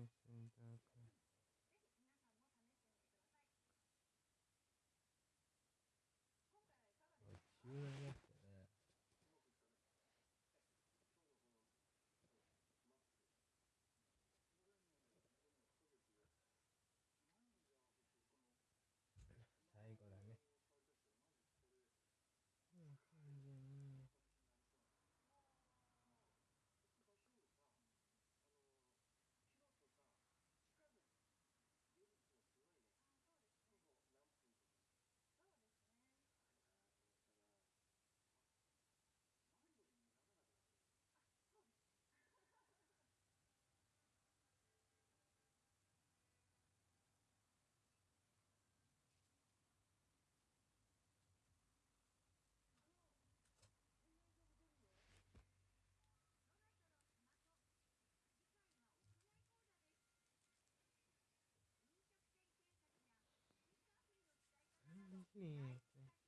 है सुंडा का? bonito.